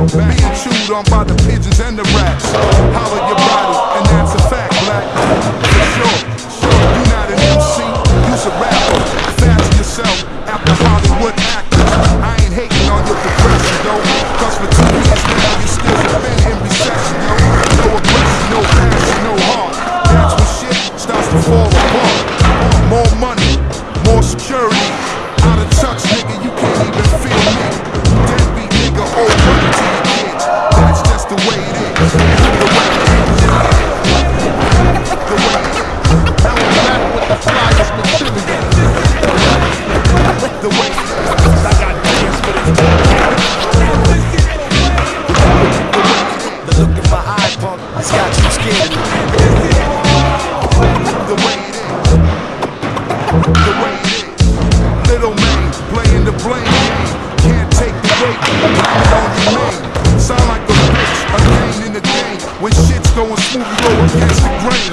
Being chewed on by the pigeons and the rats. Holler your body, and that's a fact, black. For sure.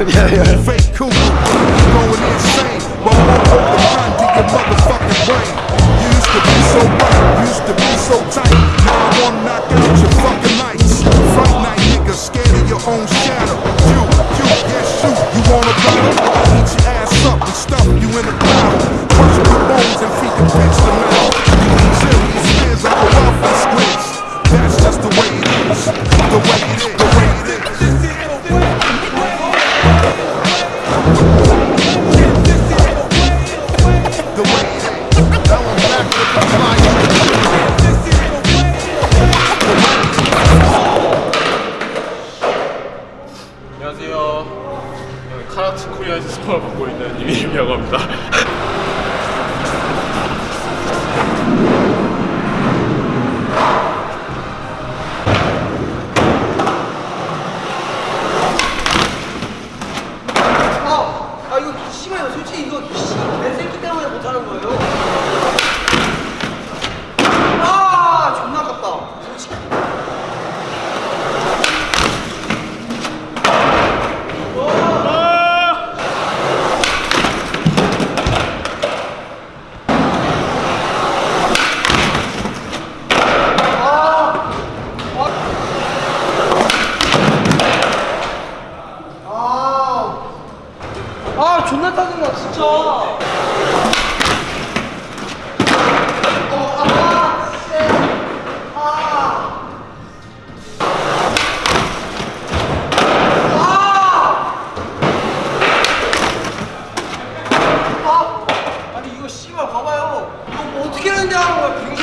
yeah, yeah. Fake cool. 카라츠 코리아에서 스폰을 받고 있는 이민이라고 합니다. 아, 아 이거 심해요 솔직히 이거 개새끼 때문에 못하는 거예요? 존나 짜증나 진짜 아니 이거 씨발 봐봐요 이거 뭐 어떻게 했냐 하는 거야